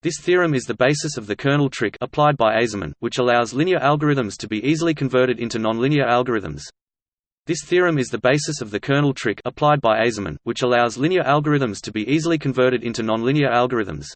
This theorem is the basis of the kernel trick applied by Aizerman, which allows linear algorithms to be easily converted into nonlinear algorithms. This theorem is the basis of the kernel trick applied by Aizerman, which allows linear algorithms to be easily converted into nonlinear algorithms.